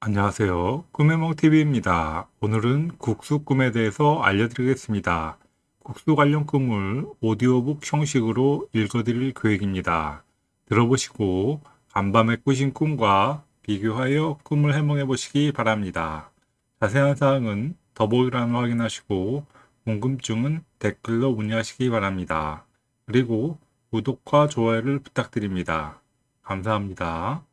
안녕하세요. 꿈의몽TV입니다. 오늘은 국수 꿈에 대해서 알려드리겠습니다. 국수 관련 꿈을 오디오북 형식으로 읽어드릴 계획입니다. 들어보시고 간밤에 꾸신 꿈과 비교하여 꿈을 해몽해 보시기 바랍니다. 자세한 사항은 더보기란을 확인하시고 궁금증은 댓글로 문의하시기 바랍니다. 그리고 구독과 좋아요를 부탁드립니다. 감사합니다.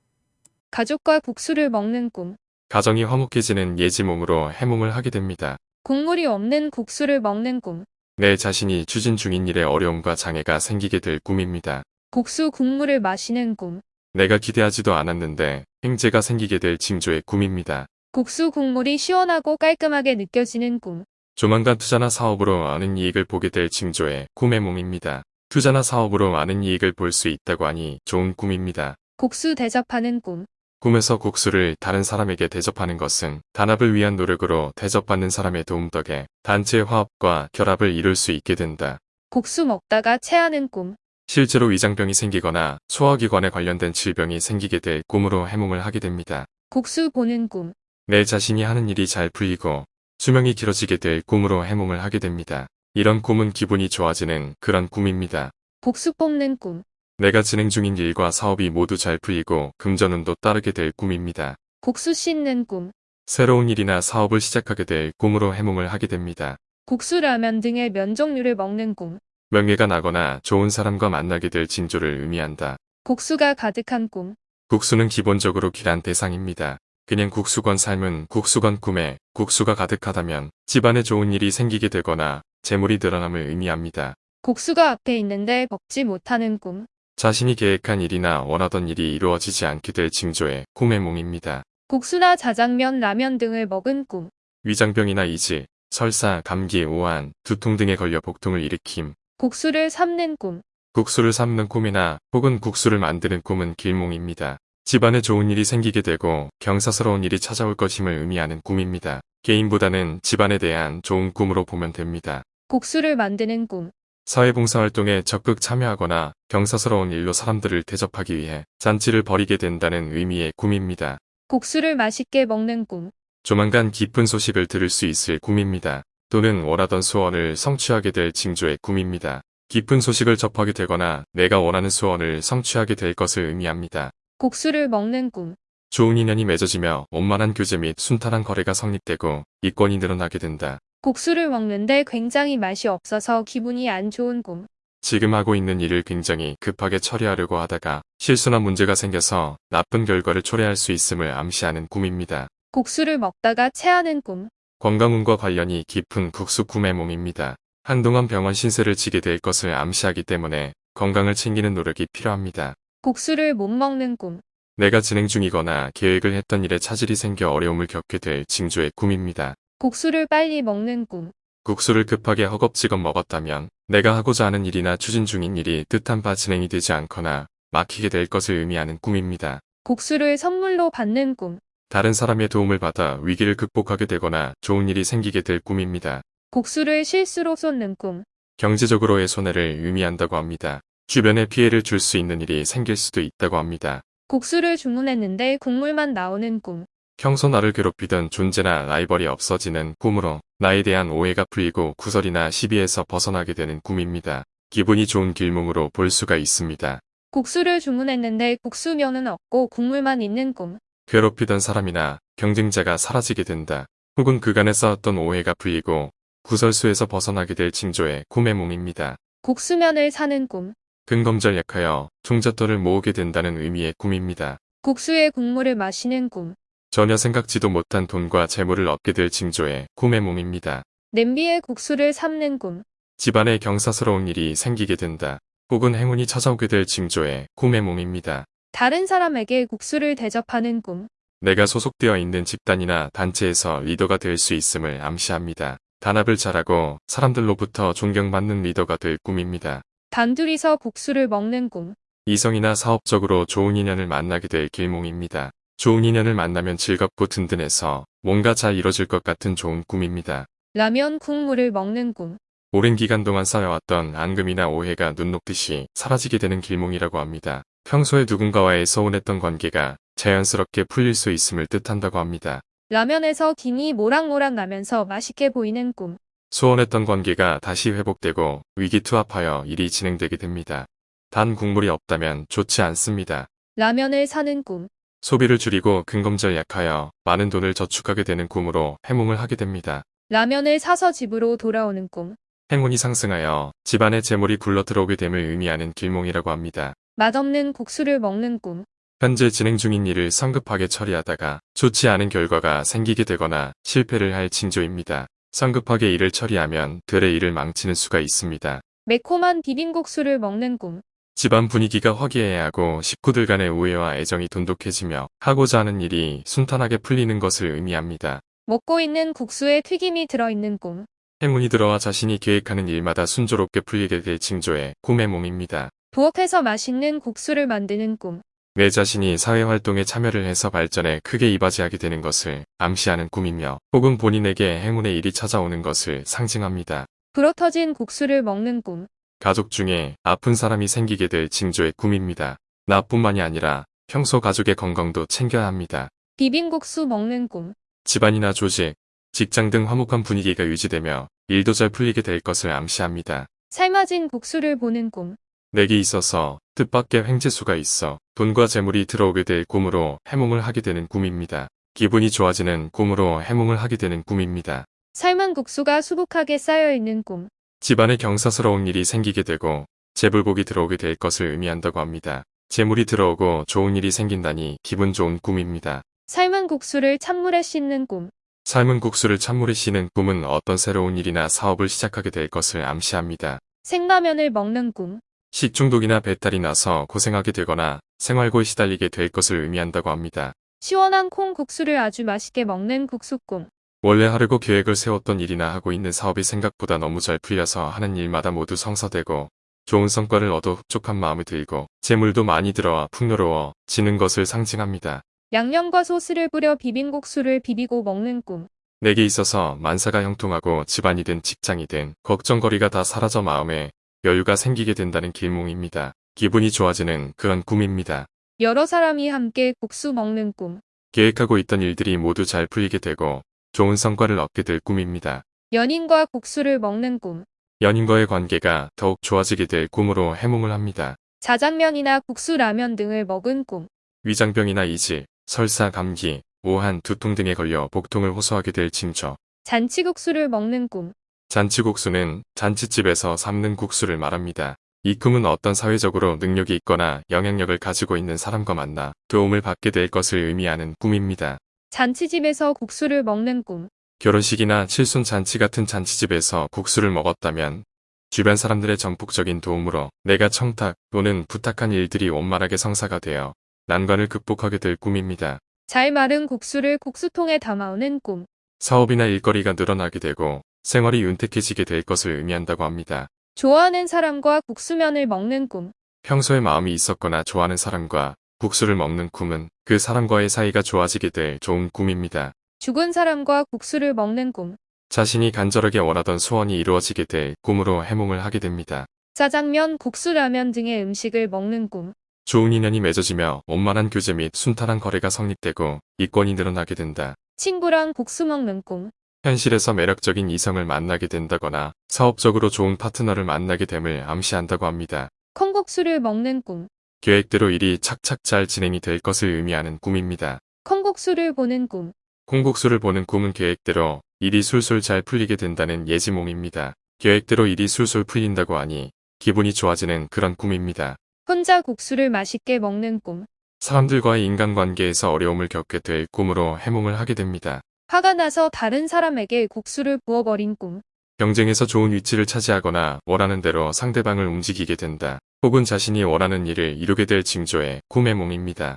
가족과 국수를 먹는 꿈. 가정이 화목해지는 예지몽으로 해몽을 하게 됩니다. 국물이 없는 국수를 먹는 꿈. 내 자신이 추진 중인 일에 어려움과 장애가 생기게 될 꿈입니다. 국수 국물을 마시는 꿈. 내가 기대하지도 않았는데 행제가 생기게 될 징조의 꿈입니다. 국수 국물이 시원하고 깔끔하게 느껴지는 꿈. 조만간 투자나 사업으로 많은 이익을 보게 될 징조의 꿈의 몸입니다. 투자나 사업으로 많은 이익을 볼 수 있다고 하니 좋은 꿈입니다. 국수 대접하는 꿈. 꿈에서 국수를 다른 사람에게 대접하는 것은 단합을 위한 노력으로 대접받는 사람의 도움 덕에 단체의 화합과 결합을 이룰 수 있게 된다. 국수 먹다가 체하는 꿈. 실제로 위장병이 생기거나 소화기관에 관련된 질병이 생기게 될 꿈으로 해몽을 하게 됩니다. 국수 보는 꿈. 내 자신이 하는 일이 잘 풀리고 수명이 길어지게 될 꿈으로 해몽을 하게 됩니다. 이런 꿈은 기분이 좋아지는 그런 꿈입니다. 국수 뽑는 꿈. 내가 진행 중인 일과 사업이 모두 잘 풀리고 금전운도 따르게 될 꿈입니다. 국수 씻는 꿈. 새로운 일이나 사업을 시작하게 될 꿈으로 해몽을 하게 됩니다. 국수 라면 등의 면 종류를 먹는 꿈. 명예가 나거나 좋은 사람과 만나게 될 징조를 의미한다. 국수가 가득한 꿈. 국수는 기본적으로 귀한 대상입니다. 그냥 국수건 삶은 국수건 꿈에 국수가 가득하다면 집안에 좋은 일이 생기게 되거나 재물이 늘어남을 의미합니다. 국수가 앞에 있는데 먹지 못하는 꿈. 자신이 계획한 일이나 원하던 일이 이루어지지 않게 될 징조의 꿈의 몸입니다. 국수나 자장면, 라면 등을 먹은 꿈. 위장병이나 이질, 설사, 감기, 오한, 두통 등에 걸려 복통을 일으킴, 국수를 삶는 꿈. 국수를 삶는 꿈이나 혹은 국수를 만드는 꿈은 길몽입니다. 집안에 좋은 일이 생기게 되고 경사스러운 일이 찾아올 것임을 의미하는 꿈입니다. 개인보다는 집안에 대한 좋은 꿈으로 보면 됩니다. 국수를 만드는 꿈. 사회봉사활동에 적극 참여하거나 경사스러운 일로 사람들을 대접하기 위해 잔치를 벌이게 된다는 의미의 꿈입니다. 국수를 맛있게 먹는 꿈. 조만간 기쁜 소식을 들을 수 있을 꿈입니다. 또는 원하던 소원을 성취하게 될 징조의 꿈입니다. 기쁜 소식을 접하게 되거나 내가 원하는 소원을 성취하게 될 것을 의미합니다. 국수를 먹는 꿈. 좋은 인연이 맺어지며 원만한 교제 및 순탄한 거래가 성립되고 이권이 늘어나게 된다. 국수를 먹는데 굉장히 맛이 없어서 기분이 안 좋은 꿈. 지금 하고 있는 일을 굉장히 급하게 처리하려고 하다가 실수나 문제가 생겨서 나쁜 결과를 초래할 수 있음을 암시하는 꿈입니다. 국수를 먹다가 체하는 꿈. 건강운과 관련이 깊은 국수 꿈의 몸입니다. 한동안 병원 신세를 지게 될 것을 암시하기 때문에 건강을 챙기는 노력이 필요합니다. 국수를 못 먹는 꿈. 내가 진행 중이거나 계획을 했던 일에 차질이 생겨 어려움을 겪게 될 징조의 꿈입니다. 국수를 빨리 먹는 꿈. 국수를 급하게 허겁지겁 먹었다면 내가 하고자 하는 일이나 추진 중인 일이 뜻한 바 진행이 되지 않거나 막히게 될 것을 의미하는 꿈입니다. 국수를 선물로 받는 꿈. 다른 사람의 도움을 받아 위기를 극복하게 되거나 좋은 일이 생기게 될 꿈입니다. 국수를 실수로 쏟는 꿈. 경제적으로의 손해를 의미한다고 합니다. 주변에 피해를 줄 수 있는 일이 생길 수도 있다고 합니다. 국수를 주문했는데 국물만 나오는 꿈. 평소 나를 괴롭히던 존재나 라이벌이 없어지는 꿈으로 나에 대한 오해가 풀리고 구설이나 시비에서 벗어나게 되는 꿈입니다. 기분이 좋은 길몽으로 볼 수가 있습니다. 국수를 주문했는데 국수면은 없고 국물만 있는 꿈. 괴롭히던 사람이나 경쟁자가 사라지게 된다. 혹은 그간에 쌓았던 오해가 풀리고 구설수에서 벗어나게 될 징조의 꿈의 몸입니다. 국수면을 사는 꿈. 근검절 약하여 종잣돈을 모으게 된다는 의미의 꿈입니다. 국수의 국물을 마시는 꿈. 전혀 생각지도 못한 돈과 재물을 얻게 될 징조의 꿈의 몸입니다. 냄비에 국수를 삶는 꿈. 집안에 경사스러운 일이 생기게 된다. 혹은 행운이 찾아오게 될 징조의 꿈의 몸입니다. 다른 사람에게 국수를 대접하는 꿈. 내가 소속되어 있는 집단이나 단체에서 리더가 될 수 있음을 암시합니다. 단합을 잘하고 사람들로부터 존경받는 리더가 될 꿈입니다. 단둘이서 국수를 먹는 꿈. 이성이나 사업적으로 좋은 인연을 만나게 될 길몽입니다. 좋은 인연을 만나면 즐겁고 든든해서 뭔가 잘 이뤄질 것 같은 좋은 꿈입니다. 라면 국물을 먹는 꿈. 오랜 기간 동안 쌓여왔던 앙금이나 오해가 눈 녹듯이 사라지게 되는 길몽이라고 합니다. 평소에 누군가와의 서운했던 관계가 자연스럽게 풀릴 수 있음을 뜻한다고 합니다. 라면에서 김이 모락모락 나면서 맛있게 보이는 꿈. 소원했던 관계가 다시 회복되고 위기투합하여 일이 진행되게 됩니다. 단 국물이 없다면 좋지 않습니다. 라면을 사는 꿈. 소비를 줄이고 근검절 약하여 많은 돈을 저축하게 되는 꿈으로 해몽을 하게 됩니다. 라면을 사서 집으로 돌아오는 꿈. 행운이 상승하여 집안의 재물이 굴러 들어오게 됨을 의미하는 길몽이라고 합니다. 맛없는 국수를 먹는 꿈. 현재 진행 중인 일을 성급하게 처리하다가 좋지 않은 결과가 생기게 되거나 실패를 할 징조입니다. 성급하게 일을 처리하면 들의 일을 망치는 수가 있습니다. 매콤한 비빔국수를 먹는 꿈. 집안 분위기가 화기애애하고 식구들 간의 우애와 애정이 돈독해지며 하고자 하는 일이 순탄하게 풀리는 것을 의미합니다. 먹고 있는 국수에 튀김이 들어있는 꿈. 행운이 들어와 자신이 계획하는 일마다 순조롭게 풀리게 될 징조의 꿈의 몸입니다. 부엌에서 맛있는 국수를 만드는 꿈. 내 자신이 사회활동에 참여를 해서 발전에 크게 이바지하게 되는 것을 암시하는 꿈이며 혹은 본인에게 행운의 일이 찾아오는 것을 상징합니다. 불어터진 국수를 먹는 꿈. 가족 중에 아픈 사람이 생기게 될 징조의 꿈입니다. 나뿐만이 아니라 평소 가족의 건강도 챙겨야 합니다. 비빔국수 먹는 꿈. 집안이나 조직, 직장 등 화목한 분위기가 유지되며 일도 잘 풀리게 될 것을 암시합니다. 삶아진 국수를 보는 꿈. 내게 있어서 뜻밖의 횡재수가 있어 돈과 재물이 들어오게 될 꿈으로 해몽을 하게 되는 꿈입니다. 기분이 좋아지는 꿈으로 해몽을 하게 되는 꿈입니다. 삶은 국수가 수북하게 쌓여있는 꿈. 집안에 경사스러운 일이 생기게 되고 재불복이 들어오게 될 것을 의미한다고 합니다. 재물이 들어오고 좋은 일이 생긴다니 기분 좋은 꿈입니다. 삶은 국수를 찬물에 씻는 꿈. 삶은 국수를 찬물에 씻는 꿈은 어떤 새로운 일이나 사업을 시작하게 될 것을 암시합니다. 생라면을 먹는 꿈. 식중독이나 배탈이 나서 고생하게 되거나 생활고에 시달리게 될 것을 의미한다고 합니다. 시원한 콩국수를 아주 맛있게 먹는 국수꿈. 원래 하려고 계획을 세웠던 일이나 하고 있는 사업이 생각보다 너무 잘 풀려서 하는 일마다 모두 성사되고 좋은 성과를 얻어 흡족한 마음이 들고 재물도 많이 들어와 풍요로워 지는 것을 상징합니다. 양념과 소스를 뿌려 비빔국수를 비비고 먹는 꿈. 내게 있어서 만사가 형통하고 집안이든 직장이든 걱정거리가 다 사라져 마음에 여유가 생기게 된다는 길몽입니다. 기분이 좋아지는 그런 꿈입니다. 여러 사람이 함께 국수 먹는 꿈. 계획하고 있던 일들이 모두 잘 풀리게 되고 좋은 성과를 얻게 될 꿈입니다. 연인과 국수를 먹는 꿈. 연인과의 관계가 더욱 좋아지게 될 꿈으로 해몽을 합니다. 자장면이나 국수 라면 등을 먹은 꿈. 위장병이나 이질, 설사, 감기, 오한, 두통 등에 걸려 복통을 호소하게 될 징조. 잔치국수를 먹는 꿈. 잔치국수는 잔치집에서 삶는 국수를 말합니다. 이 꿈은 어떤 사회적으로 능력이 있거나 영향력을 가지고 있는 사람과 만나 도움을 받게 될 것을 의미하는 꿈입니다. 잔치집에서 국수를 먹는 꿈. 결혼식이나 칠순 잔치 같은 잔치집에서 국수를 먹었다면 주변 사람들의 전폭적인 도움으로 내가 청탁 또는 부탁한 일들이 원만하게 성사가 되어 난관을 극복하게 될 꿈입니다. 잘 마른 국수를 국수통에 담아오는 꿈. 사업이나 일거리가 늘어나게 되고 생활이 윤택해지게 될 것을 의미한다고 합니다. 좋아하는 사람과 국수면을 먹는 꿈. 평소에 마음이 있었거나 좋아하는 사람과 국수를 먹는 꿈은 그 사람과의 사이가 좋아지게 될 좋은 꿈입니다. 죽은 사람과 국수를 먹는 꿈. 자신이 간절하게 원하던 소원이 이루어지게 될 꿈으로 해몽을 하게 됩니다. 짜장면, 국수, 라면 등의 음식을 먹는 꿈. 좋은 인연이 맺어지며 원만한 교제 및 순탄한 거래가 성립되고 이권이 늘어나게 된다. 친구랑 국수 먹는 꿈. 현실에서 매력적인 이성을 만나게 된다거나 사업적으로 좋은 파트너를 만나게 됨을 암시한다고 합니다. 콩국수를 먹는 꿈. 계획대로 일이 착착 잘 진행이 될 것을 의미하는 꿈입니다. 콩국수를 보는 꿈. 콩국수를 보는 꿈은 계획대로 일이 술술 잘 풀리게 된다는 예지몽입니다. 계획대로 일이 술술 풀린다고 하니 기분이 좋아지는 그런 꿈입니다. 혼자 국수를 맛있게 먹는 꿈. 사람들과의 인간관계에서 어려움을 겪게 될 꿈으로 해몽을 하게 됩니다. 화가 나서 다른 사람에게 국수를 부어버린 꿈. 경쟁에서 좋은 위치를 차지하거나 원하는 대로 상대방을 움직이게 된다. 혹은 자신이 원하는 일을 이루게 될 징조의 꿈의 몽입니다.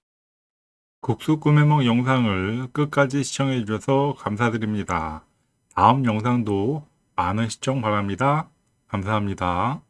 국수 꿈해몽 영상을 끝까지 시청해 주셔서 감사드립니다. 다음 영상도 많은 시청 바랍니다. 감사합니다.